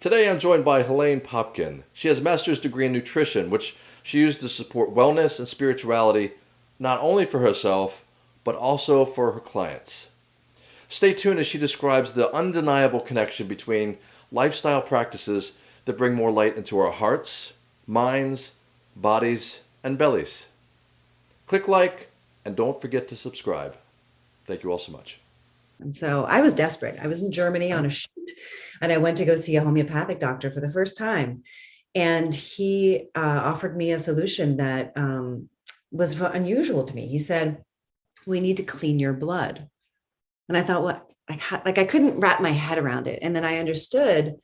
Today I'm joined by Helene Popkin. She has a master's degree in nutrition, which she used to support wellness and spirituality not only for herself, but also for her clients. Stay tuned as she describes the undeniable connection between lifestyle practices that bring more light into our hearts, minds, bodies, and bellies. Click like and don't forget to subscribe. Thank you all so much. And so I was desperate. I was in Germany on a shoot and I went to go see a homeopathic doctor for the first time. And he uh, offered me a solution that um, was unusual to me. He said, we need to clean your blood. And I thought, what? Like, like I couldn't wrap my head around it. And then I understood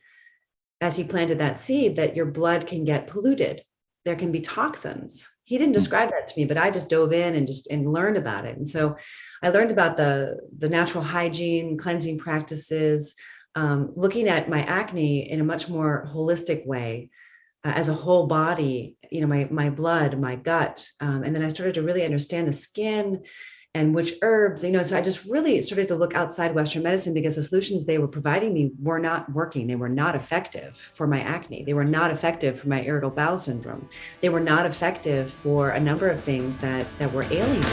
as he planted that seed that your blood can get polluted. There can be toxins. He didn't hmm. describe that to me, but I just dove in and just and learned about it. And so I learned about the, the natural hygiene, cleansing practices, um, looking at my acne in a much more holistic way uh, as a whole body, you know, my, my blood, my gut. Um, and then I started to really understand the skin and which herbs, you know, so I just really started to look outside Western medicine because the solutions they were providing me were not working. They were not effective for my acne. They were not effective for my irritable bowel syndrome. They were not effective for a number of things that, that were ailing me.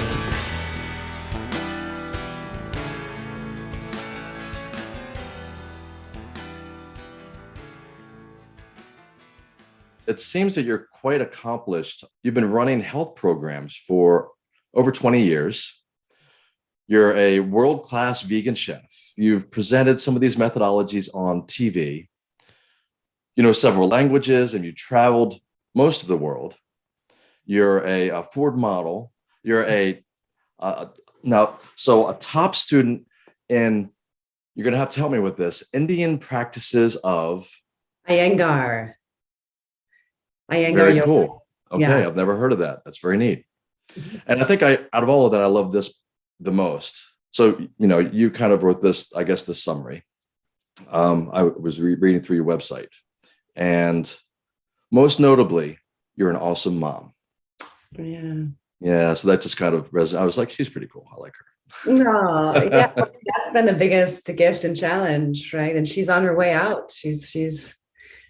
it seems that you're quite accomplished. You've been running health programs for over 20 years. You're a world-class vegan chef. You've presented some of these methodologies on TV. You know several languages and you traveled most of the world. You're a, a Ford model. You're a, uh, now, so a top student in, you're gonna have to help me with this, Indian practices of Iyengar. Iyengar very yoga. cool. Okay, yeah. I've never heard of that. That's very neat. Mm-hmm. And I think I, out of all of that, I love this the most. So, you know, you kind of wrote this, I guess, this summary. Um, I was re reading through your website and most notably, you're an awesome mom. Yeah. Yeah. So that just kind of resonated. I was like, she's pretty cool. I like her. No, yeah, that's been the biggest gift and challenge, right? And she's on her way out. She's she's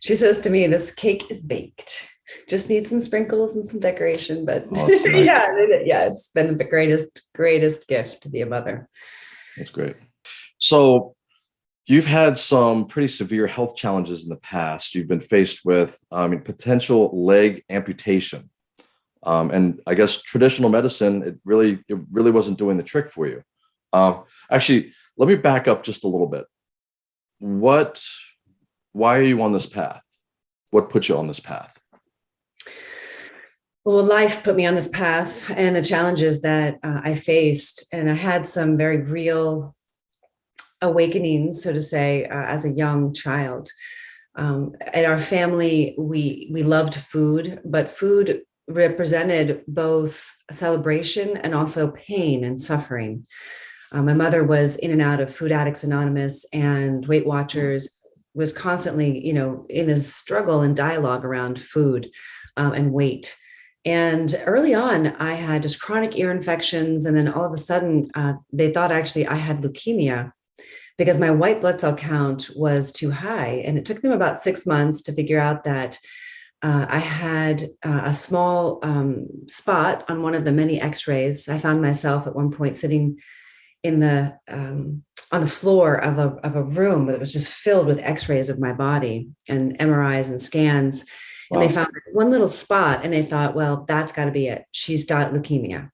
she says to me, this cake is baked. Just need some sprinkles and some decoration, but oh, yeah, yeah, it's been the greatest, greatest gift to be a mother. That's great. So you've had some pretty severe health challenges in the past. You've been faced with, I mean, potential leg amputation. Um, and I guess traditional medicine, it really, it really wasn't doing the trick for you. Uh, actually, let me back up just a little bit. What why are you on this path? What put you on this path? Well, life put me on this path and the challenges that uh, I faced. And I had some very real awakenings, so to say, uh, as a young child. Um, in our family, we, we loved food, but food represented both celebration and also pain and suffering. Uh, my mother was in and out of Food Addicts Anonymous and Weight Watchers was constantly, you know, in this struggle and dialogue around food um, and weight. And early on, I had just chronic ear infections. And then all of a sudden, uh, they thought actually I had leukemia because my white blood cell count was too high. And it took them about six months to figure out that uh, I had uh, a small um, spot on one of the many x-rays. I found myself at one point sitting in the um, on the floor of a, of a room that was just filled with x-rays of my body and MRIs and scans. Wow. And they found one little spot and they thought, well, that's got to be it. She's got leukemia.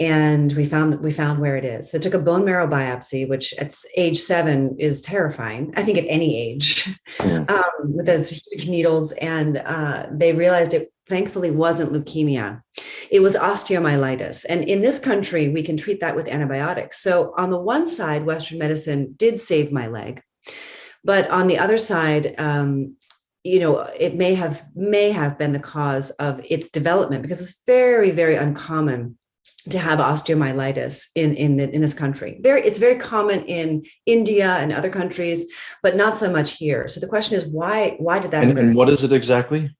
And we found we found where it is. So I took a bone marrow biopsy, which at age seven is terrifying. I think at any age, yeah. um, with those huge needles. And uh, they realized it thankfully wasn't leukemia. It was osteomyelitis. And in this country, we can treat that with antibiotics. So on the one side, Western medicine did save my leg. But on the other side, um, you know, it may have may have been the cause of its development because it's very, very uncommon to have osteomyelitis in in the, in this country. Very, it's very common in India and other countries, but not so much here. So the question is, why why did that? And, and what is it exactly?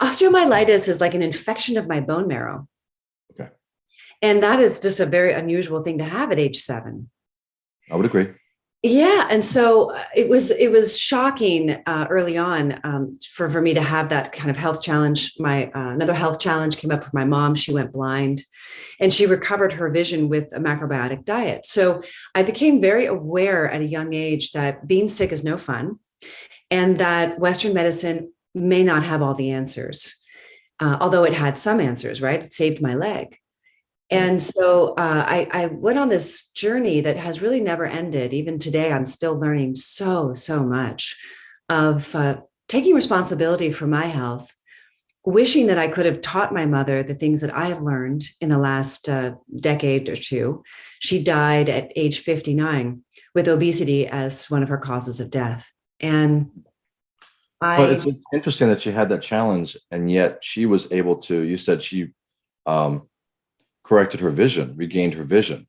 Osteomyelitis is like an infection of my bone marrow. Okay. And that is just a very unusual thing to have at age seven. I would agree. Yeah, and so uh, it was it was shocking uh, early on um, for for me to have that kind of health challenge. My uh, another health challenge came up for my mom. She went blind, and she recovered her vision with a macrobiotic diet. So I became very aware at a young age that being sick is no fun, and that Western medicine may not have all the answers, uh, although it had some answers. Right, it saved my leg. And so uh, I, I went on this journey that has really never ended. Even today, I'm still learning so, so much of uh, taking responsibility for my health, wishing that I could have taught my mother the things that I have learned in the last uh, decade or two. She died at age 59 with obesity as one of her causes of death. And I. But it's interesting that she had that challenge and yet she was able to, you said she, um, corrected her vision, regained her vision.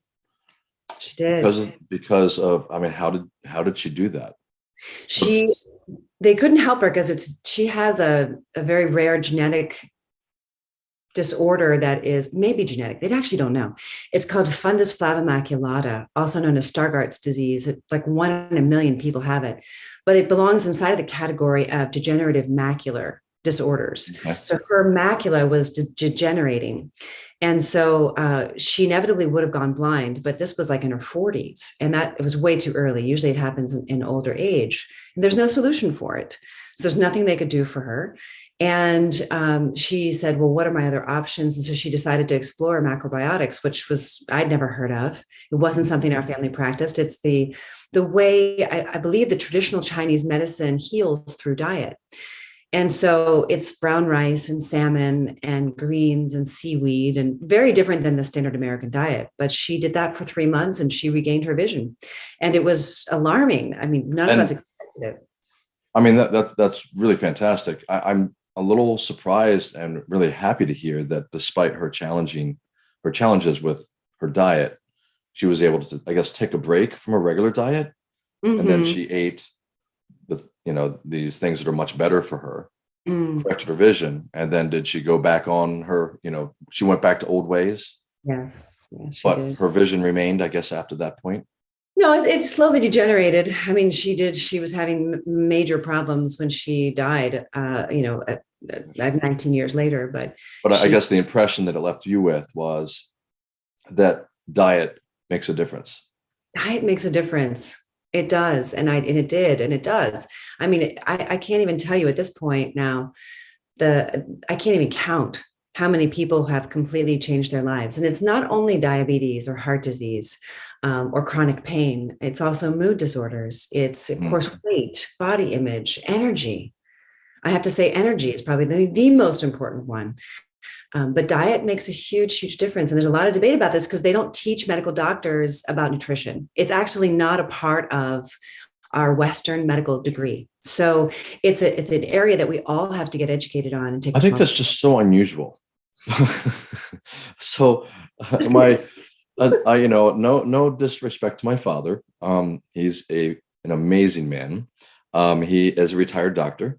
She did. Because, because of, I mean, how did, how did she do that? She, they couldn't help her because it's, she has a, a very rare genetic disorder that is maybe genetic. They actually don't know. It's called fundus flavimaculata, also known as Stargardt's disease. It's like one in a million people have it, but it belongs inside of the category of degenerative macular disorders. Yes. So her macula was de degenerating. And so uh, she inevitably would have gone blind, but this was like in her 40s, and that it was way too early. Usually it happens in, in older age. And there's no solution for it. So there's nothing they could do for her. And um, she said, well, what are my other options? And so she decided to explore macrobiotics, which was I'd never heard of. It wasn't something our family practiced. It's the, the way I, I believe the traditional Chinese medicine heals through diet. And so it's brown rice and salmon and greens and seaweed and very different than the standard American diet. But she did that for three months and she regained her vision. And it was alarming. I mean, none and, of us expected it. I mean, that, that's, that's really fantastic. I, I'm a little surprised and really happy to hear that despite her challenging, her challenges with her diet, she was able to, I guess, take a break from a regular diet. Mm -hmm. And then mm-hmm. she ate the you know these things that are much better for her. Mm. corrected her vision and then did she go back on her you know she went back to old ways? Yes, yes but did. her vision remained i guess after that point? No it, it slowly degenerated. I mean she did she was having major problems when she died uh you know at, at 19 years later but but i guess the impression that it left you with was that diet makes a difference. Diet makes a difference it does. And I, and it did, and it does. I mean, I, I can't even tell you at this point now, the, I can't even count how many people have completely changed their lives. And it's not only diabetes or heart disease um, or chronic pain. It's also mood disorders. It's of course, mm. weight, body image, energy. I have to say energy is probably the, the most important one. Um, but diet makes a huge, huge difference. And there's a lot of debate about this because they don't teach medical doctors about nutrition. It's actually not a part of our Western medical degree. So it's a it's an area that we all have to get educated on and take. I think that's just so unusual. so uh, my, uh, I, you know, no no disrespect to my father. Um, he's a an amazing man. Um, he is a retired doctor.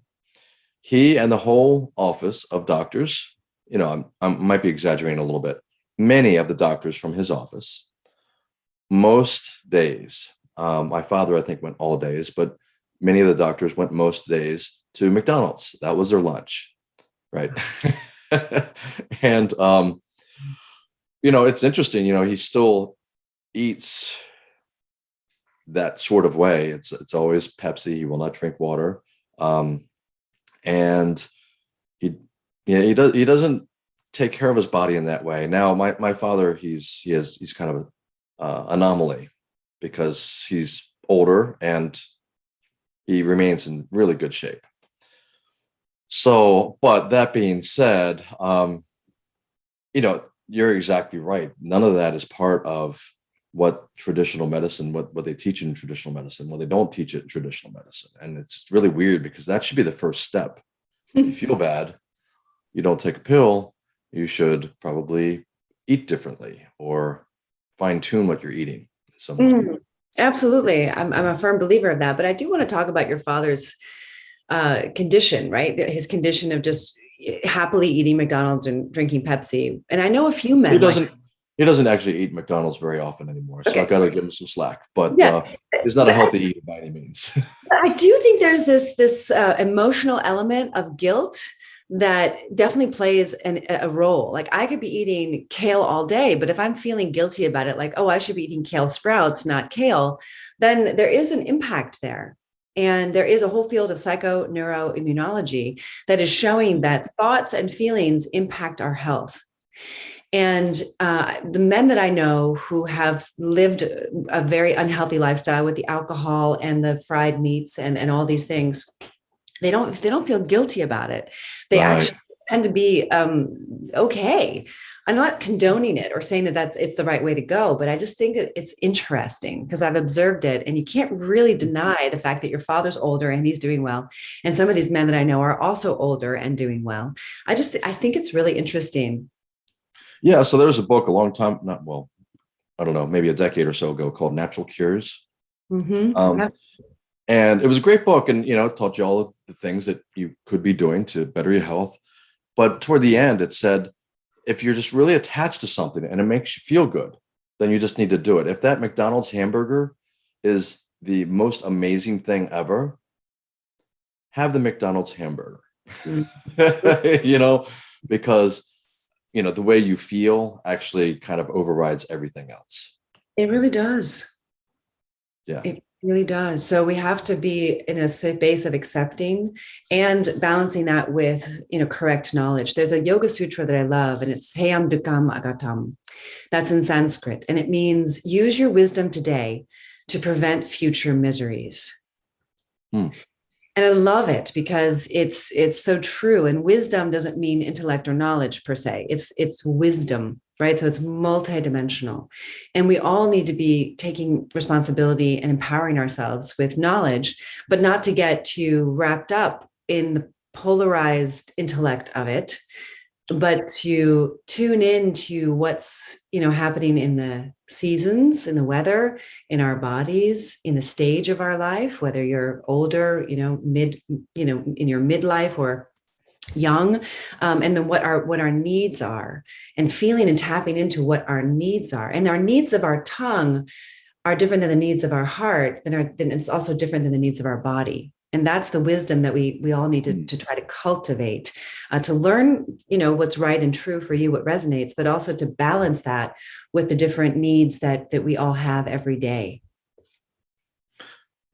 He and the whole office of doctors you know, I might be exaggerating a little bit, many of the doctors from his office, most days, um, my father, I think went all days, but many of the doctors went most days to McDonald's. That was their lunch, right? and, um, you know, it's interesting, you know, he still eats that sort of way. It's, it's always Pepsi. He will not drink water. Um, and yeah, he does. He doesn't take care of his body in that way. Now, my my father, he's he is he's kind of an uh, anomaly because he's older and he remains in really good shape. So, but that being said, um, you know, you're exactly right. None of that is part of what traditional medicine, what, what they teach in traditional medicine. Well, they don't teach it in traditional medicine. And it's really weird because that should be the first step. If you feel bad, you don't take a pill, you should probably eat differently or fine tune what you're eating. Mm, absolutely. I'm, I'm a firm believer of that. But I do want to talk about your father's uh, condition, right? His condition of just happily eating McDonald's and drinking Pepsi. And I know a few men. Who doesn't? Like, he doesn't actually eat McDonald's very often anymore, so Okay. I've got to give him some slack. But Yeah. uh, he's not a healthy eater by any means. I do think there's this this uh, emotional element of guilt that definitely plays an, a role. Like I could be eating kale all day, but if I'm feeling guilty about it, like oh I should be eating kale sprouts, not kale, then there is an impact there. And there is a whole field of psychoneuroimmunology that is showing that thoughts and feelings impact our health. And uh, the men that I know who have lived a very unhealthy lifestyle with the alcohol and the fried meats and, and all these things, they don't they don't feel guilty about it. They Right. actually tend to be um, okay. I'm not condoning it or saying that that's it's the right way to go, but I just think that it's interesting because I've observed it, and you can't really deny the fact that your father's older and he's doing well, and some of these men that I know are also older and doing well. I just I think it's really interesting. yeah, so there was a book a long time, not well, I don't know, maybe a decade or so ago called Natural Cures. Mhm. Um, and it was a great book and you know it taught you all of the things that you could be doing to better your health but toward the end it said if you're just really attached to something and it makes you feel good then you just need to do it if that mcdonald's hamburger is the most amazing thing ever have the mcdonald's hamburger you know because you know the way you feel actually kind of overrides everything else It really does. Yeah. It really does. So we have to be in a space of accepting and balancing that with, you know, correct knowledge. There's a yoga sutra that I love and it's Hayam Dukam Agatam. That's in Sanskrit. And it means use your wisdom today to prevent future miseries. Hmm. And I love it because it's it's so true. And wisdom doesn't mean intellect or knowledge per se. It's it's wisdom, right? So it's multidimensional. And we all need to be taking responsibility and empowering ourselves with knowledge, but not to get too wrapped up in the polarized intellect of it, but to tune in to what's you know happening in the seasons, in the weather, in our bodies, in the stage of our life, whether you're older, you know, mid, you know, in your midlife or young um, and then what our what our needs are and feeling and tapping into what our needs are and our needs of our tongue are different than the needs of our heart then, our, then it's also different than the needs of our body and that's the wisdom that we we all need to, Mm. to try to cultivate uh, to learn you know what's right and true for you what resonates but also to balance that with the different needs that that we all have every day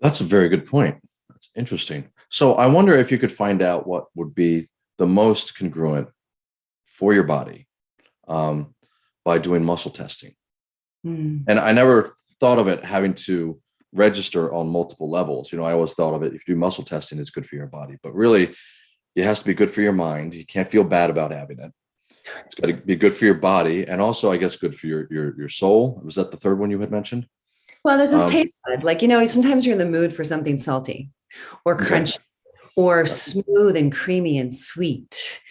That's a very good point. That's interesting. So I wonder if you could find out what would be the most congruent for your body um, by doing muscle testing. Hmm. And I never thought of it having to register on multiple levels. You know, I always thought of it if you do muscle testing, it's good for your body, but really, it has to be good for your mind. You can't feel bad about having it. It's got to be good for your body, and also, I guess, good for your your your soul. Was that the third one you had mentioned? Well, there's this Um, taste bud. Like, you know, sometimes you're in the mood for something salty or Okay. Or smooth and creamy and sweet.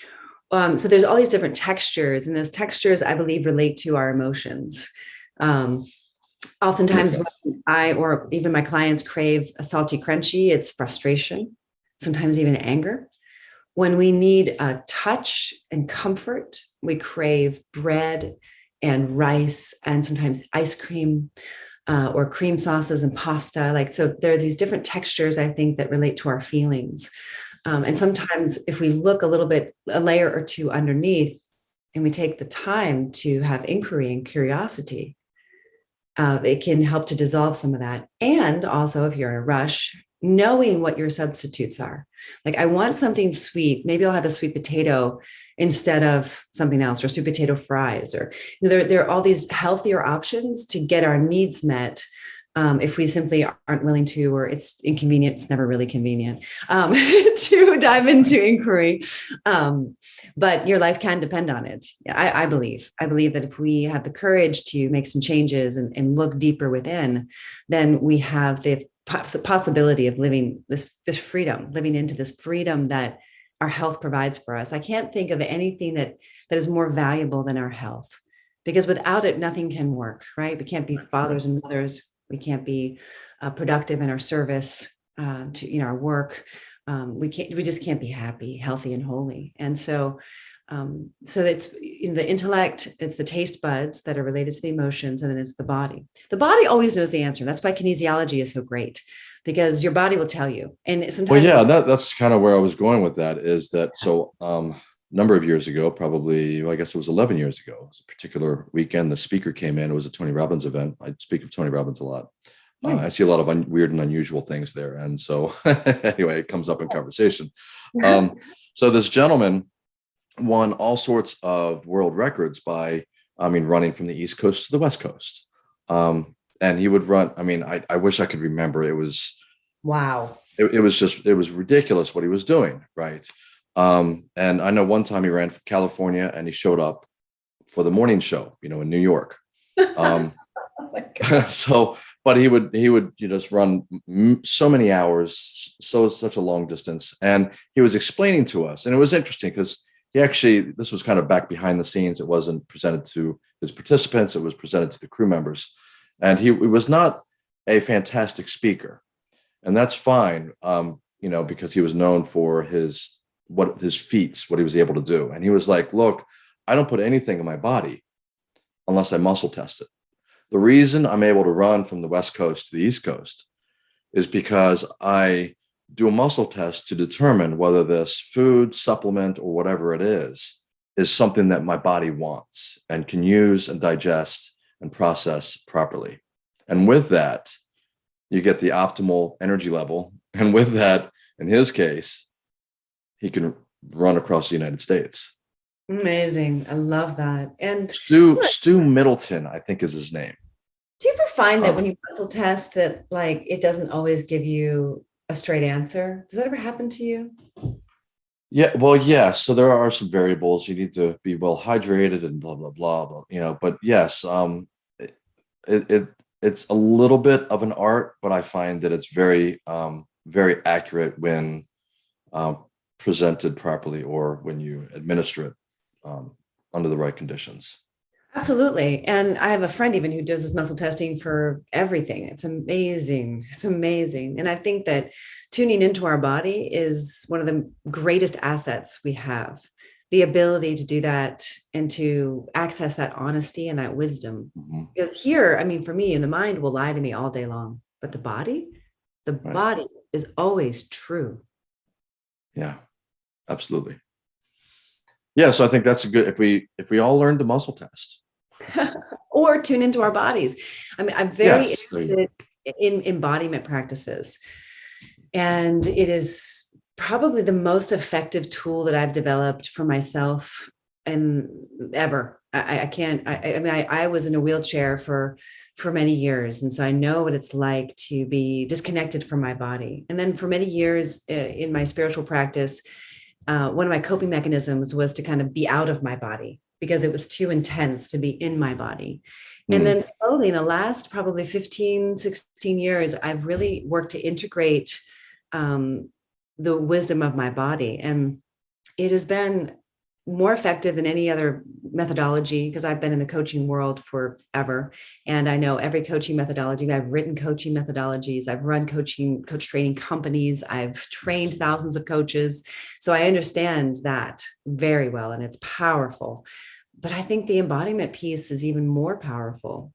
Um, so there's all these different textures, and those textures, I believe, relate to our emotions. Um, oftentimes, when I or even my clients crave a salty crunchy, it's frustration, sometimes even anger. When we need a touch and comfort, we crave bread and rice and sometimes ice cream uh, or cream sauces and pasta. Like, so there's these different textures, I think, that relate to our feelings. Um, and sometimes if we look a little bit, a layer or two underneath, and we take the time to have inquiry and curiosity, uh, it can help to dissolve some of that. And also, if you're in a rush, knowing what your substitutes are. Like, I want something sweet. Maybe I'll have a sweet potato instead of something else, or sweet potato fries, or you know, there, there are all these healthier options to get our needs met. Um, if we simply aren't willing to, or it's inconvenient, it's never really convenient um, to dive into inquiry. Um, but your life can depend on it. I, I believe. I believe that if we have the courage to make some changes and, and look deeper within, then we have the possibility of living this this freedom, living into this freedom that our health provides for us. I can't think of anything that that is more valuable than our health, because without it, nothing can work. Right? We can't be fathers and mothers. We can't be uh, productive in our service uh, to you know our work. Um, we can't. We just can't be happy, healthy, and holy. And so, Um, so it's in the intellect, it's the taste buds that are related to the emotions, and then it's the body. The body always knows the answer. That's why kinesiology is so great because your body will tell you. And sometimes, well, yeah, that, that's kind of where I was going with that. Is that so? Um, number of years ago, probably, well, I guess it was 11 years ago, it was a particular weekend. The speaker came in. It was a Tony Robbins event. I speak of Tony Robbins a lot. Nice. Uh, I see a lot of un- weird and unusual things there. And so, anyway, it comes up in conversation. Um, so, this gentleman won all sorts of world records by, I mean, running from the East Coast to the West Coast. Um, and he would run, I mean, I, I wish I could remember. It was, wow. It, it was just, it was ridiculous what he was doing. Right. Um, and I know one time he ran for California and he showed up for the morning show, you know, in New York. Um, oh so, but he would he would you know, just run so many hours, so such a long distance, and he was explaining to us, and it was interesting because he actually this was kind of back behind the scenes. It wasn't presented to his participants; it was presented to the crew members, and he, was not a fantastic speaker, and that's fine, um, you know, because he was known for his what his feats, what he was able to do. And he was like, look, I don't put anything in my body unless I muscle test it. The reason I'm able to run from the West Coast to the East Coast is because I do a muscle test to determine whether this food, supplement, or whatever it is, is something that my body wants and can use and digest and process properly. And with that, you get the optimal energy level. And with that, in his case, he can run across the United States. Amazing. I love that. And Stu Stu Mittleman, I think is his name. Do you ever find that um, when you muscle test that like it doesn't always give you a straight answer? Does that ever happen to you? Yeah, well, yeah. So there are some variables. You need to be well hydrated and blah blah blah. blah you know, but yes, um, it, it it's a little bit of an art, but I find that it's very um very accurate when um, presented properly or when you administer it um, under the right conditions. Absolutely. And I have a friend even who does this muscle testing for everything. It's amazing. It's amazing. And I think that tuning into our body is one of the greatest assets we have. The ability to do that and to access that honesty and that wisdom. Mm-hmm. Because here, I mean, for me, in the mind will lie to me all day long, but the body, the right. body is always true. Yeah absolutely. Yeah, so I think that's a good if we if we all learned the muscle test. or tune into our bodies. I mean, I'm very yes, interested in embodiment practices. And it is probably the most effective tool that I've developed for myself and ever. I, I can't, I, I mean, I, I was in a wheelchair for for many years. And so I know what it's like to be disconnected from my body. And then for many years uh, in my spiritual practice, uh, one of my coping mechanisms was to kind of be out of my body because it was too intense to be in my body. Mm. And then slowly in the last probably 15, 16 years, I've really worked to integrate um, the wisdom of my body. And it has been more effective than any other methodology because I've been in the coaching world forever. And I know every coaching methodology. I've written coaching methodologies, I've run coaching, coach training companies, I've trained thousands of coaches. So I understand that very well and it's powerful. But I think the embodiment piece is even more powerful.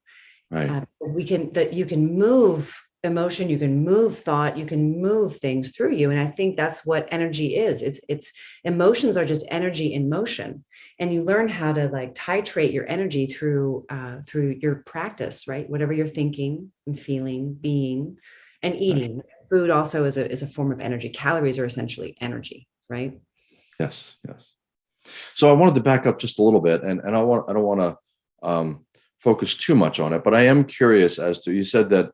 Right. Uh, because we can that you can move emotion you can move thought you can move things through you and i think that's what energy is it's it's emotions are just energy in motion and you learn how to like titrate your energy through uh, through your practice right whatever you're thinking and feeling being and eating right. food also is a is a form of energy calories are essentially energy right yes yes so i wanted to back up just a little bit and and i want i don't want to um, focus too much on it but i am curious as to you said that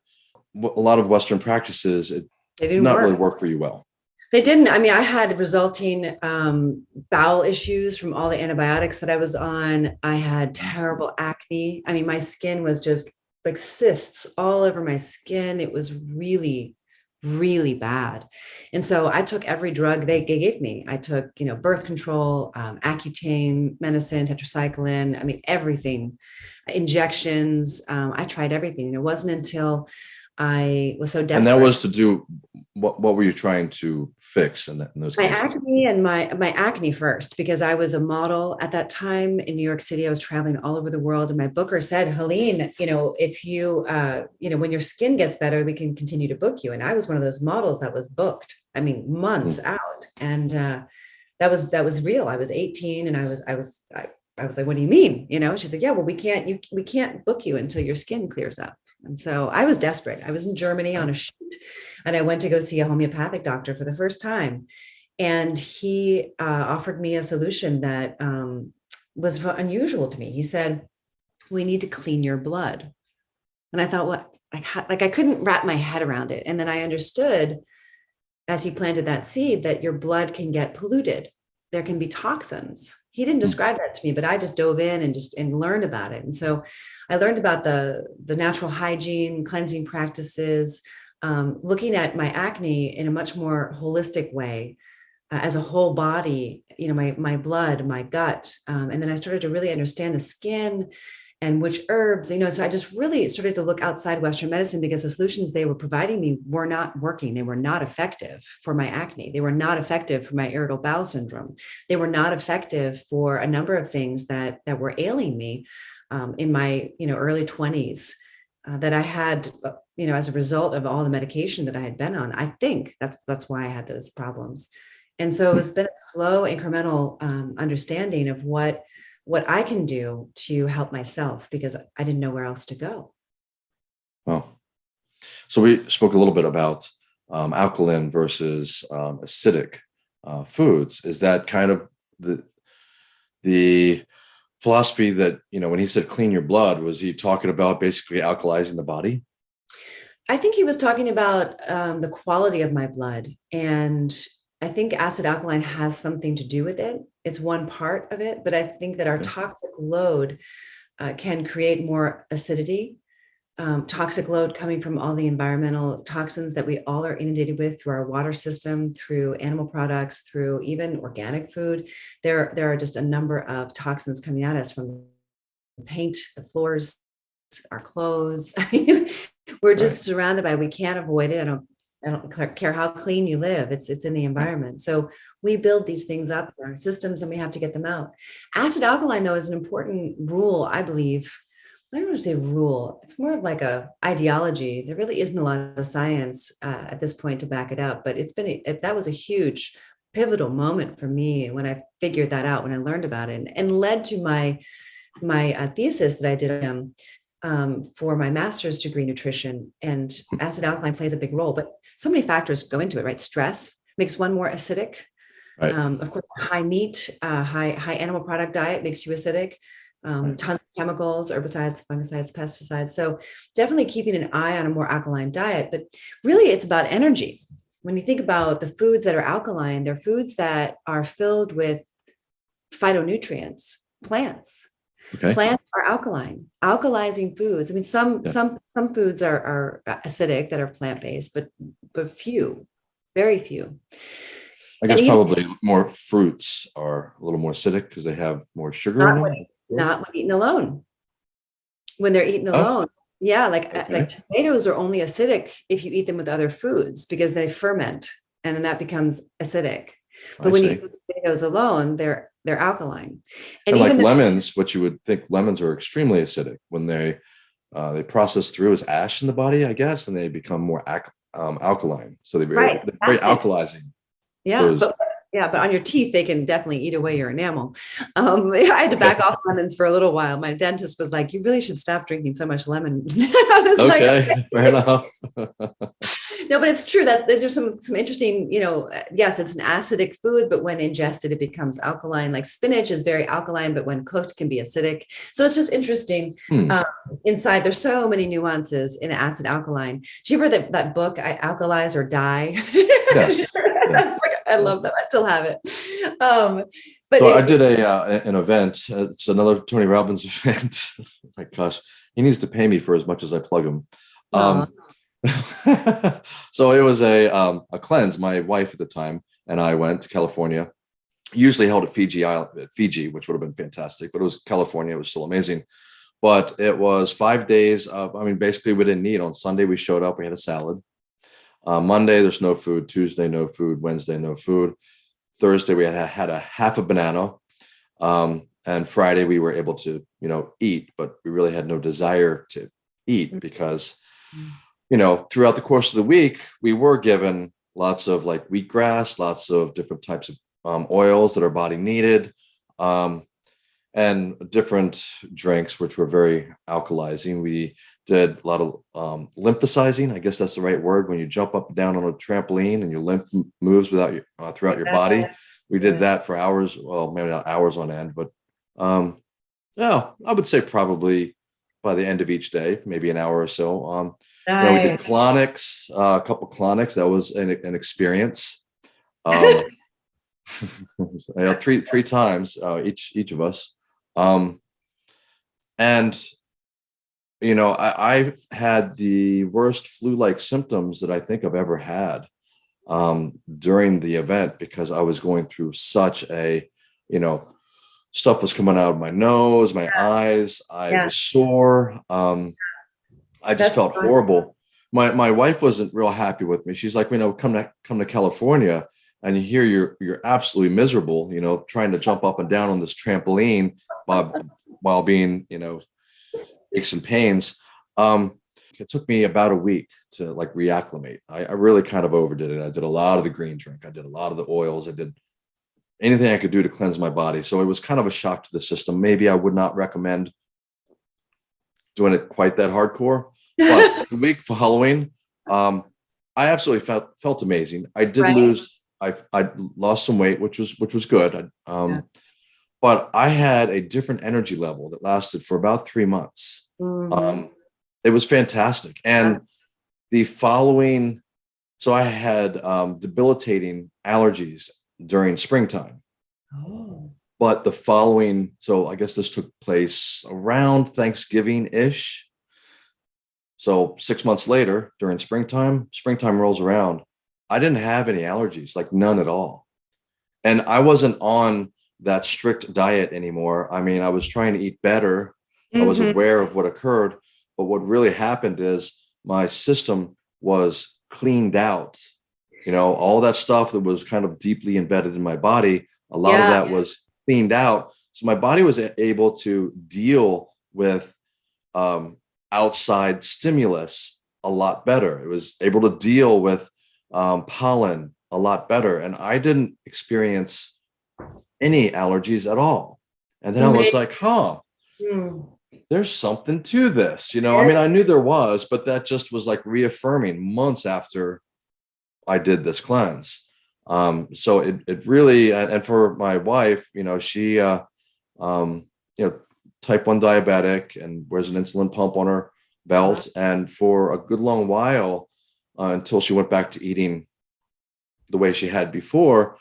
a lot of Western practices, it did not work. really work for you well. They didn't. I mean, I had resulting um, bowel issues from all the antibiotics that I was on. I had terrible acne. I mean, my skin was just like cysts all over my skin. It was really, really bad. And so I took every drug they gave me. I took, you know, birth control, um, Accutane, medicine, tetracycline. I mean, everything, injections. Um, I tried everything. And it wasn't until I was so desperate. And that was to do what? What were you trying to fix in, that, in those my cases? acne and my my acne first because I was a model at that time in New York City. I was traveling all over the world, and my booker said, "Helene, you know, if you, uh, you know, when your skin gets better, we can continue to book you." And I was one of those models that was booked. I mean, months out, and uh, that was that was real. I was 18, and I was I was I, I was like, "What do you mean?" You know, she's like, "Yeah, well, we can't you we can't book you until your skin clears up." And so I was desperate. I was in Germany on a shoot and I went to go see a homeopathic doctor for the first time. And he uh, offered me a solution that um, was unusual to me. He said, we need to clean your blood. And I thought, what? Like, like I couldn't wrap my head around it. And then I understood as he planted that seed that your blood can get polluted. There can be toxins. He didn't describe that to me, but I just dove in and just and learned about it. And so I learned about the, the natural hygiene, cleansing practices, um, looking at my acne in a much more holistic way uh, as a whole body, you know, my, my blood, my gut. Um, and then I started to really understand the skin and which herbs, you know, so I just really started to look outside Western medicine because the solutions they were providing me were not working. They were not effective for my acne. They were not effective for my irritable bowel syndrome. They were not effective for a number of things that, that were ailing me um, in my, you know, early 20s uh, that I had, uh, you know, as a result of all the medication that I had been on. I think that's, that's why I had those problems. And so it's been a slow incremental um, understanding of what what I can do to help myself because I didn't know where else to go. Well, so we spoke a little bit about um, alkaline versus um, acidic uh, foods. Is that kind of the the philosophy that you know when he said clean your blood was he talking about basically alkalizing the body? I think he was talking about um, the quality of my blood and I think acid alkaline has something to do with it. It's one part of it, but I think that our toxic load uh, can create more acidity. Um, toxic load coming from all the environmental toxins that we all are inundated with through our water system, through animal products, through even organic food. There, there are just a number of toxins coming at us from the paint, the floors, our clothes. We're just surrounded by, we can't avoid it. I don't I don't care how clean you live, it's, it's in the environment. So we build these things up in our systems and we have to get them out. Acid alkaline though is an important rule, I believe. I don't want to say rule, it's more of like a ideology. There really isn't a lot of science uh, at this point to back it up, but it's been, a, that was a huge pivotal moment for me when I figured that out, when I learned about it and, and led to my, my uh, thesis that I did um, um, for my master's degree nutrition and acid alkaline plays a big role, but so many factors go into it, right? Stress makes one more acidic. Right. Um, of course, high meat, uh, high, high animal product diet makes you acidic. Um, Right. tons of chemicals, herbicides, fungicides, pesticides. So definitely keeping an eye on a more alkaline diet, but really it's about energy. When you think about the foods that are alkaline, they're foods that are filled with phytonutrients, plants, Okay. plants are alkaline alkalizing foods i mean some Yeah. some some foods are are acidic that are plant-based but but few very few I guess even- probably more fruits are a little more acidic because they have more sugar in Not them. when- not when eaten alone when they're eaten Oh. alone yeah like uh, Okay. like tomatoes are only acidic if you eat them with other foods because they ferment and then that becomes acidic but I when see. you eat tomatoes alone they're they're alkaline And, like even the- lemons, what you would think lemons are extremely acidic when they uh, they process through as ash in the body, I guess, and they become more ac- um, alkaline. So they're very, Right, they're very alkalizing. Yeah, but yeah, but on your teeth, they can definitely eat away your enamel. Um, I had to back off lemons for a little while. My dentist was like, "You really should stop drinking so much lemon." Was like, Okay, fair enough. no, but it's true that these are some some interesting. You know, uh, yes, it's an acidic food, but when ingested, it becomes alkaline. Like spinach is very alkaline, but when cooked, can be acidic. So it's just interesting. Hmm. Um, inside, there's so many nuances in acid alkaline. Do you remember that that book, "I Alkalize or Die"? Yes, yeah. I love them. I still have it. Um, but So I did a uh, an event. uh, It's another Tony Robbins event. My gosh, he needs to pay me for as much as I plug him. Um, so it was a um, a cleanse. My wife at the time and I went to California. Usually held at Fiji Island, at Fiji, which would have been fantastic, but it was California. It was still amazing. but it was five days of, I mean, basically we didn't eat. On Sunday, we showed up, we had a salad. Uh, Monday, there's no food. Tuesday, no food. Wednesday, no food. Thursday, we had had a half a banana. Um, and Friday, we were able to, you know, eat, but we really had no desire to eat because, you know, throughout the course of the week, we were given lots of like wheatgrass, lots of different types of um, oils that our body needed. Um, and different drinks, which were very alkalizing. We did a lot of um, lymphosizing. I guess that's the right word. When you jump up and down on a trampoline and your lymph moves without your, uh, throughout your body. We did that for hours. Well, maybe not hours on end, but um, yeah, I would say probably by the end of each day, maybe an hour or so. Um, you know, we did colonics, uh, a couple colonics. That was an, an experience. Um, you know, three three times uh, each each of us. Um, and you know, I, I've had the worst flu-like symptoms that I think I've ever had um, during the event because I was going through such a, you know, stuff was coming out of my nose, my eyes. I Yeah. was sore. Um, I just That's felt fine. horrible. My my wife wasn't real happy with me. She's like, you know, come to come to California and you hear you're you're absolutely miserable, you know, trying to jump up and down on this trampoline while while being, you know, aches and pains. Um, it took me about a week to like reacclimate. I, I really kind of overdid it. I did a lot of the green drink. I did a lot of the oils. I did anything I could do to cleanse my body. So it was kind of a shock to the system. Maybe I would not recommend doing it quite that hardcore. But the week following, um, I absolutely felt felt amazing. I did Right. lose. I I lost some weight, which was which was good. I, um, Yeah. But I had a different energy level that lasted for about three months. Mhm. Um, it was fantastic. And the following, so I had um, debilitating allergies during springtime, Oh. but the following, so I guess this took place around Thanksgiving ish. So six months later, during springtime, springtime rolls around. I didn't have any allergies, like none at all. And I wasn't on that strict diet anymore. I mean, I was trying to eat better I was aware of what occurred, but what really happened is my system was cleaned out. You know, all that stuff that was kind of deeply embedded in my body, a lot Yeah. of that was cleaned out. So my body was able to deal with um, outside stimulus a lot better. It was able to deal with um, pollen a lot better. And I didn't experience any allergies at all. And then I was like, huh, Mm. there's something to this you know? I mean i knew there was but that just was like reaffirming months after i did this cleanse. Um so it, it really and for my wife you know she uh um you know type 1 diabetic and wears an insulin pump on her belt. And for a good long while uh, until she went back to eating the way she had before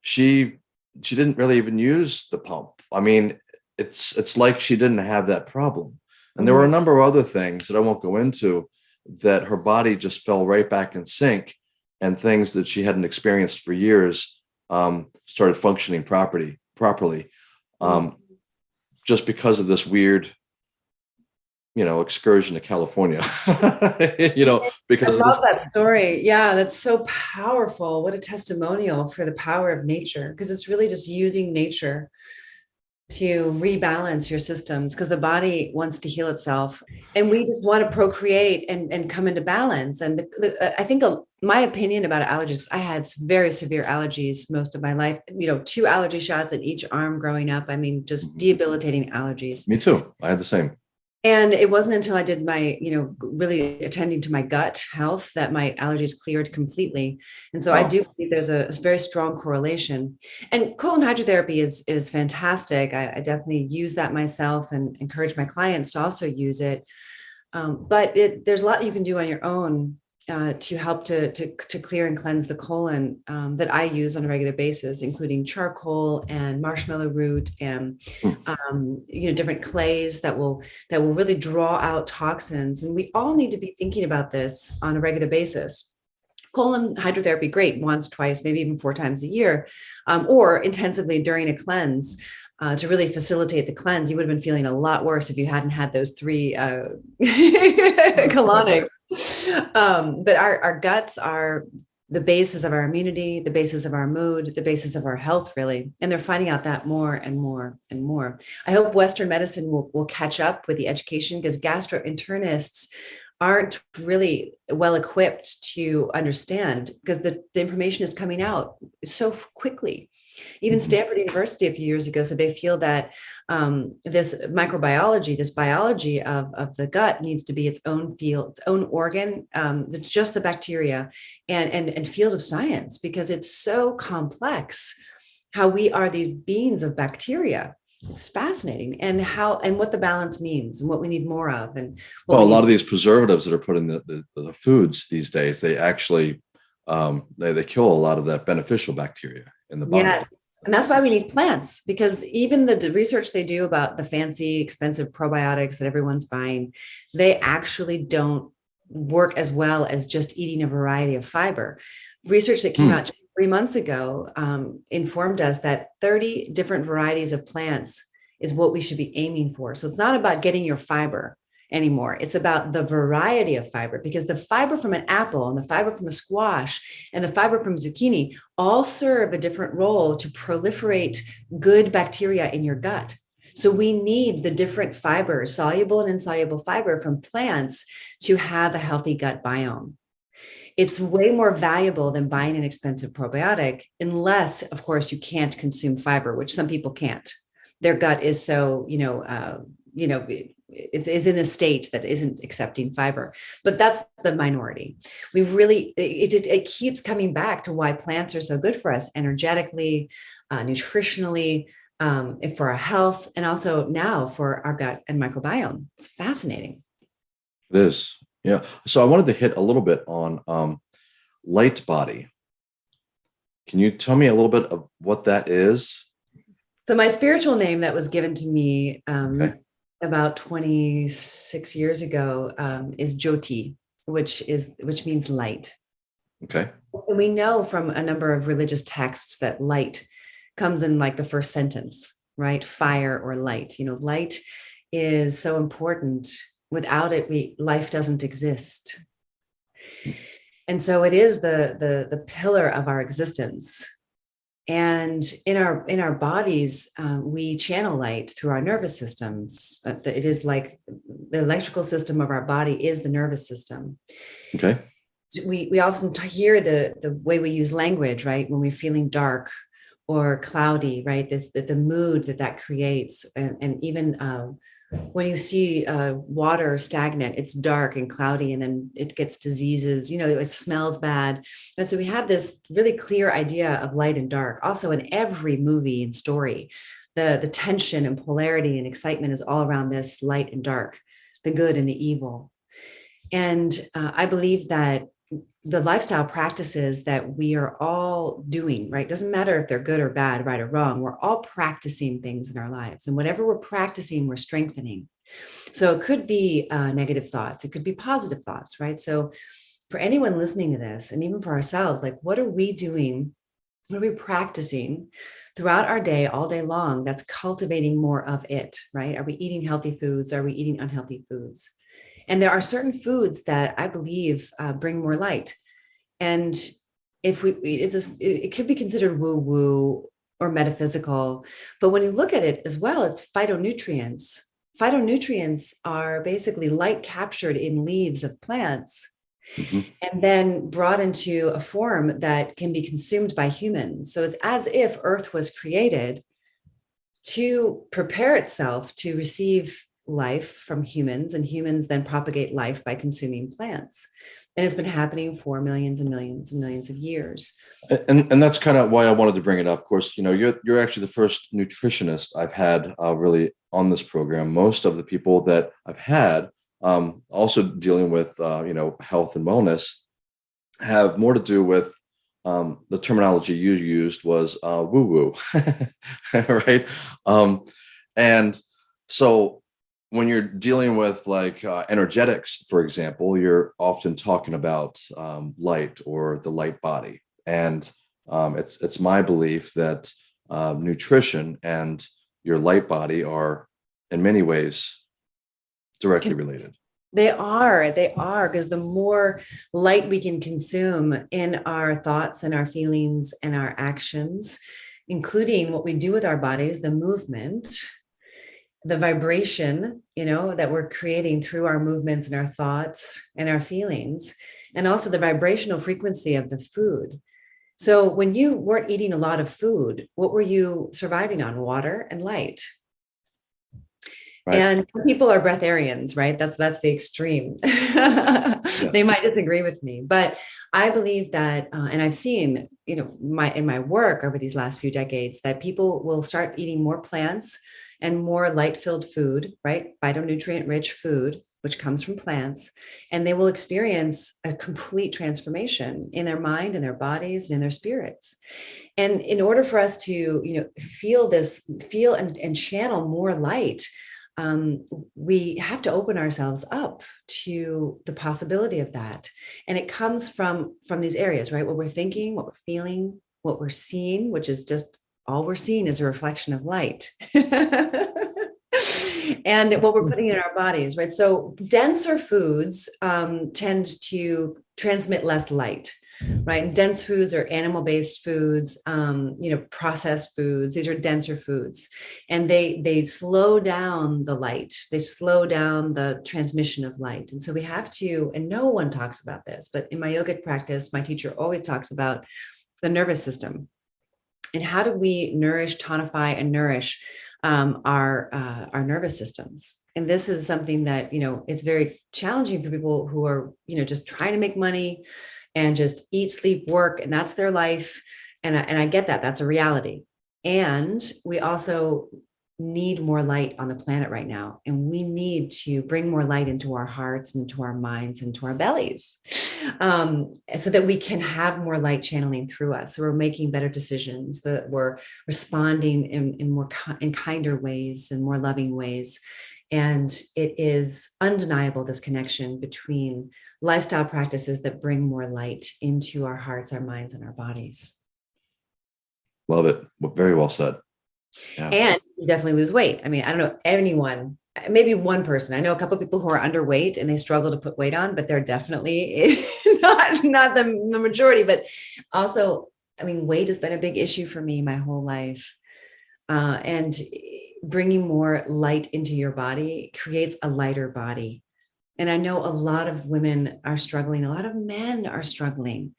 she she didn't really even use the pump. I mean it's it's like she didn't have that problem. And there were a number of other things that i won't go into that her body just fell right back in sync and things that she hadn't experienced for years um, started functioning properly properly um, just because of this weird you know excursion to california you know I because of love that story. Yeah, that's so powerful. What a testimonial for the power of nature, because it's really just using nature to rebalance your systems because the body wants to heal itself and we just want to procreate and, and come into balance. And the, the, I think my opinion about allergies, I had very severe allergies most of my life, you know, two allergy shots in each arm growing up. I mean, just Mhm. debilitating allergies. me too i had the same And it wasn't until I did my, you know, really attending to my gut health that my allergies cleared completely. And so I do believe there's a very strong correlation. And colon hydrotherapy is is fantastic. I, I definitely use that myself and encourage my clients to also use it. Um, but it, there's a lot you can do on your own uh, to help to, to to clear and cleanse the colon um, that I use on a regular basis, including charcoal and marshmallow root and Hmm. um, you know different clays that will that will really draw out toxins. And we all need to be thinking about this on a regular basis. colon hydrotherapy, great, once, twice, maybe even four times a year, um, or intensively during a cleanse uh, to really facilitate the cleanse. You would have been feeling a lot worse if you hadn't had those three uh, colonics. Um, but our, our guts are the basis of our immunity, the basis of our mood, the basis of our health, really. And they're finding out that more and more and more. I hope Western medicine will, will catch up with the education because gastroenterologists aren't really well equipped to understand because the, the information is coming out so quickly. Even mm-hmm. Stanford University a few years ago said they feel that um, this microbiology, this biology of, of the gut needs to be its own field, its own organ, um, just the bacteria and, and, and field of science because it's so complex how we are these beings of bacteria it's fascinating and how and what the balance means and what we need more of and well a lot of these preservatives that are put in the, the, the foods these days they actually um, they, they kill a lot of that beneficial bacteria in the. Yes. And that's why we need plants because even the research they do about the fancy expensive probiotics that everyone's buying, they actually don't work as well as just eating a variety of fiber. Research that came hmm. out three months ago um, informed us that 30 different varieties of plants is what we should be aiming for. So it's not about getting your fiber anymore. It's about the variety of fiber because the fiber from an apple and the fiber from a squash and the fiber from zucchini all serve a different role to proliferate good bacteria in your gut. So we need the different fibers, soluble and insoluble fiber from plants to have a healthy gut biome. It's way more valuable than buying an expensive probiotic, unless, of course, you can't consume fiber, which some people can't. Their gut is so, you know, uh, you know, is, is in a state that isn't accepting fiber, but that's the minority. We really, it, it, it keeps coming back to why plants are so good for us energetically, uh, nutritionally, um, for our health, and also now for our gut and microbiome. It's fascinating. It is. Yeah. So I wanted to hit a little bit on um, light body. Can you tell me a little bit of what that is? So my spiritual name that was given to me um, okay about 26 years ago um, is Jyoti, which is which means light. Okay. And we know from a number of religious texts that light comes in like the first sentence, right? Fire or light. You know, light is so important. Without it, we life doesn't exist. And so it is the the the pillar of our existence and in our in our bodies um, we channel light through our nervous systems uh, it is like the electrical system of our body is the nervous system. Okay. We we often hear the the way we use language right? When we're feeling dark or cloudy right? This the, the mood that that creates and, and even um, when you see uh, water stagnant, it's dark and cloudy, and then it gets diseases, you know, it smells bad. And so we have this really clear idea of light and dark. Also, in every movie and story, the, the tension and polarity and excitement is all around this light and dark, the good and the evil. And uh, I believe that the lifestyle practices that we are all doing, right? Doesn't matter if they're good or bad, right or wrong. We're all practicing things in our lives. And whatever we're practicing, we're strengthening. So it could be uh, negative thoughts, it could be positive thoughts, right? So for anyone listening to this, and even for ourselves, like what are we doing? What are we practicing throughout our day, all day long, that's cultivating more of it, right? Are we eating healthy foods? Are we eating unhealthy foods? And there are certain foods that I believe uh, bring more light. And if we, it's a, it could be considered woo woo or metaphysical, but when you look at it as well, it's phytonutrients. Phytonutrients are basically light captured in leaves of plants Mm -hmm. and then brought into a form that can be consumed by humans. So it's as if Earth was created to prepare itself to receive life from humans and humans then propagate life by consuming plants. And it's been happening for millions and millions and millions of years. And and that's kind of why i wanted to bring it up. Of course you know you're you're actually the first nutritionist i've had uh, really on this program. Most of the people that i've had um, also dealing with uh, you know health and wellness have more to do with um, the terminology you used was uh, woo woo right? Um, and so when you're dealing with like uh, energetics, for example, you're often talking about um, light or the light body, and um, it's it's my belief that uh, nutrition and your light body are in many ways directly related. They are, they are, because the more light we can consume in our thoughts and our feelings and our actions, including what we do with our bodies, the movement, the vibration, you know, that we're creating through our movements and our thoughts and our feelings, and also the vibrational frequency of the food. So when you weren't eating a lot of food, what were you surviving on? Water and light. Right. And people are breatharians, right? That's that's the extreme. They might disagree with me, but I believe that, uh, and I've seen, you know, my in my work over these last few decades, that people will start eating more plants and more light-filled food, right? Phytonutrient-rich food, which comes from plants, and they will experience a complete transformation in their mind and their bodies and in their spirits. And in order for us to, you know, feel this, feel and, and channel more light, um, we have to open ourselves up to the possibility of that. And it comes from, from these areas, right? What we're thinking, what we're feeling, what we're seeing, which is just all we're seeing is a reflection of light. and what we're putting in our bodies, right? So denser foods um, tend to transmit less light right? And dense foods are animal-based foods, um, you know, processed foods. These are denser foods, and they they slow down the light. They slow down the transmission of light. And so we have to. And no one talks about this, but in my yogic practice, my teacher always talks about the nervous system and how do we nourish, tonify, and nourish um, our uh, our nervous systems. And this is something that you know is very challenging for people who are you know just trying to make money, and just eat, sleep, work, and that's their life. And I, and I get that, that's a reality. And we also need more light on the planet right now. And we need to bring more light into our hearts and into our minds and to our bellies um, so that we can have more light channeling through us. So we're making better decisions, that we're responding in, in more in kinder ways and more loving ways. And it is undeniable, this connection between lifestyle practices that bring more light into our hearts, our minds, and our bodies. Love it. Very well said. Yeah. And you definitely lose weight. I mean, I don't know anyone, maybe one person. I know a couple people who are underweight and they struggle to put weight on, but they're definitely not, not the, the majority. But also, I mean, weight has been a big issue for me my whole life. Uh, and bringing more light into your body creates a lighter body. And I know a lot of women are struggling, a lot of men are struggling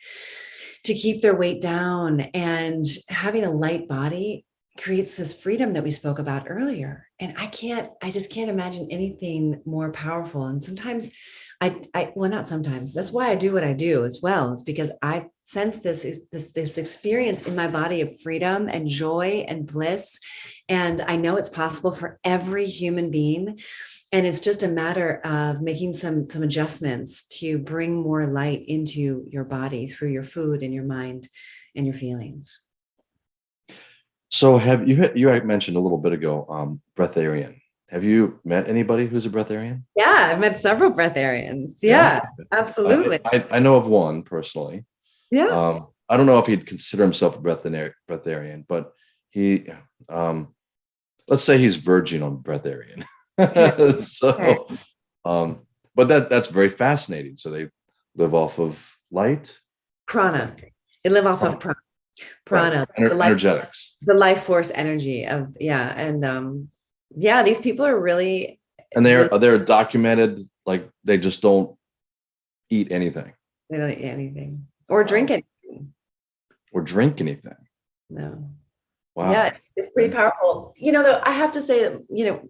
to keep their weight down and having a light body creates this freedom that we spoke about earlier. And I can't, I just can't imagine anything more powerful. And sometimes I, I, well, not sometimes, that's why I do what I do as well, is because I sense this, this, this experience in my body of freedom and joy and bliss. And I know it's possible for every human being. And it's just a matter of making some, some adjustments to bring more light into your body through your food and your mind and your feelings. So have you, you had mentioned a little bit ago, um, breatharian. Have you met anybody who's a breatharian? Yeah, I've met several breatharians. Yeah, yeah. absolutely. I, I, know of one personally. Yeah. Um, I don't know if he'd consider himself a breatharian, but he, um, let's say he's verging on breatharian. so, um, but that that's very fascinating. So they live off of light, prana. They live off prana. of prana. Prana, right. the life, energetics, the life force energy of yeah, and um, yeah, these people are really and they're really, they're documented like they just don't eat anything. They don't eat anything or drink anything. Or drink anything. No. Wow. Yeah, it's pretty powerful. You know, though I have to say that, you know,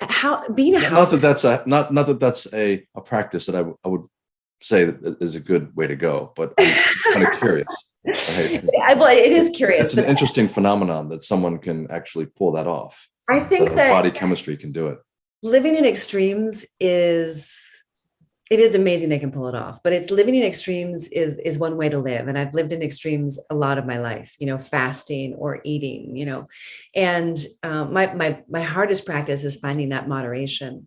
how being a not that that's a not not that that's a, a practice that I, I would say that is a good way to go, but I'm kind of curious. Right? well, it is curious. It's an interesting phenomenon that someone can actually pull that off. I think that, that body chemistry can do it. Living in extremes is it is amazing they can pull it off but it's living in extremes is is one way to live and i've lived in extremes a lot of my life you know fasting or eating you know and um, my my my hardest practice is finding that moderation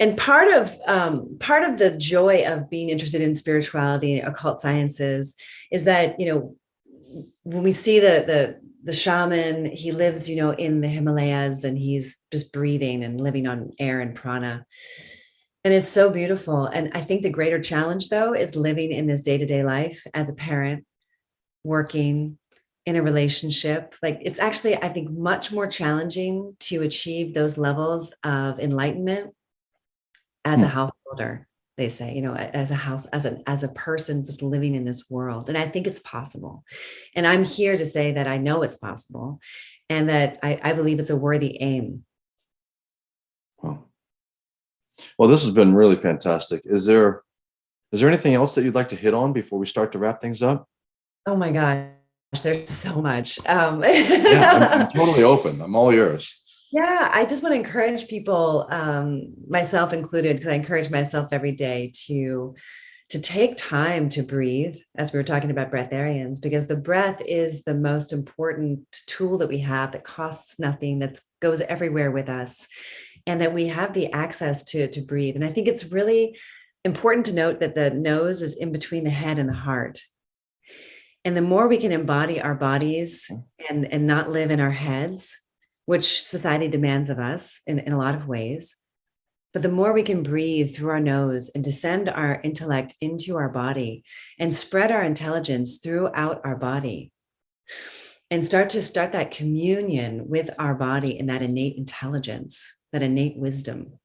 and part of um, part of the joy of being interested in spirituality and occult sciences is that you know when we see the the the shaman he lives you know in the himalayas and he's just breathing and living on air and prana and it's so beautiful. And I think the greater challenge, though, is living in this day to day life as a parent, working in a relationship. Like it's actually, I think, much more challenging to achieve those levels of enlightenment as a hmm. householder. They say, you know, as a house, as an as a person just living in this world. And I think it's possible. And I'm here to say that I know it's possible and that I, I believe it's a worthy aim Well, this has been really fantastic. Is there is there anything else that you'd like to hit on before we start to wrap things up? Oh my gosh, there's so much. Um, yeah, I'm, I'm totally open. I'm all yours. Yeah, I just want to encourage people, um, myself included, because I encourage myself every day to to take time to breathe, as we were talking about breatharians, because the breath is the most important tool that we have that costs nothing, that goes everywhere with us and that we have the access to, to breathe. And I think it's really important to note that the nose is in between the head and the heart. And the more we can embody our bodies mm. and, and not live in our heads, which society demands of us in, in a lot of ways, but the more we can breathe through our nose and descend our intellect into our body and spread our intelligence throughout our body and start to start that communion with our body and that innate intelligence, that innate wisdom.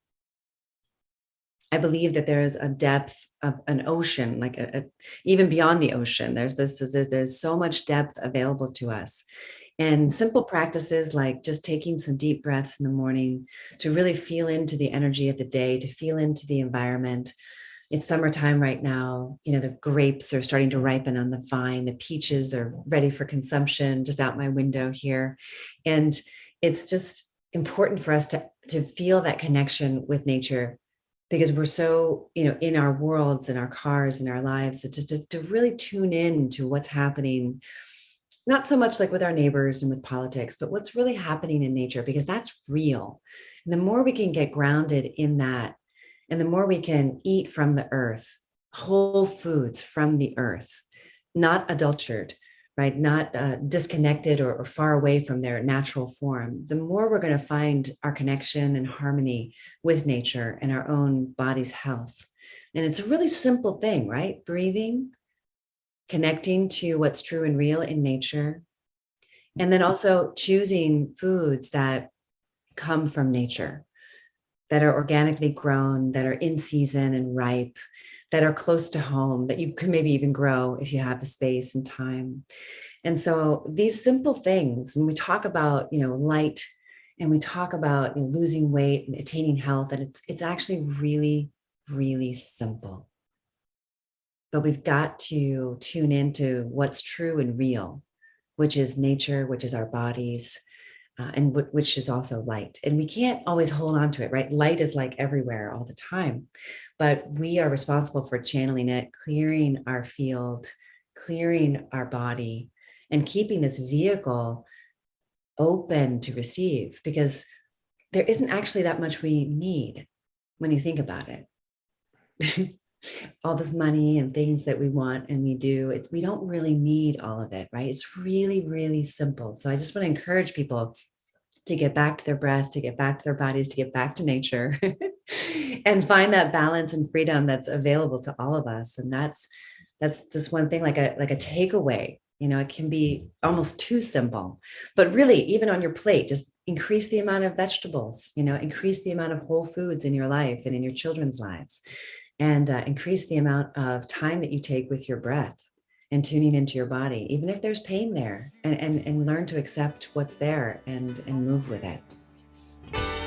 I believe that there is a depth of an ocean, like a, a, even beyond the ocean. There's this, there's, there's so much depth available to us. And simple practices like just taking some deep breaths in the morning to really feel into the energy of the day, to feel into the environment. It's summertime right now. You know, the grapes are starting to ripen on the vine. The peaches are ready for consumption just out my window here. And it's just important for us to to feel that connection with nature because we're so you know in our worlds in our cars in our lives so just to, to really tune in to what's happening not so much like with our neighbors and with politics but what's really happening in nature because that's real and the more we can get grounded in that and the more we can eat from the earth whole foods from the earth not adulterated right? Not uh, disconnected or, or, far away from their natural form, the more we're going to find our connection and harmony with nature and our own body's health. And it's a really simple thing, right? Breathing, connecting to what's true and real in nature, and then mm-hmm. also choosing foods that come from nature, that are organically grown, that are in season and ripe, that are close to home that you can maybe even grow if you have the space and time. And so these simple things, and we talk about, you know, light and we talk about you know, losing weight and attaining health, and it's, it's actually really, really simple. But we've got to tune into what's true and real, which is nature, which is our bodies, uh, and which is also light. And we can't always hold on to it, right? Light is like everywhere all the time but we are responsible for channeling it, clearing our field, clearing our body, and keeping this vehicle open to receive because there isn't actually that much we need when you think about it. all this money and things that we want and we do, it, we don't really need all of it, right? It's really, really simple. So I just want to encourage people to get back to their breath, to get back to their bodies, to get back to nature and find that balance and freedom that's available to all of us. And that's that's just one thing like a like a takeaway. You know, it can be almost too simple, but really even on your plate, just increase the amount of vegetables, you know, increase the amount of whole foods in your life and in your children's lives and uh, increase the amount of time that you take with your breath and tuning into your body, even if there's pain there and, and, and learn to accept what's there and, and move with it.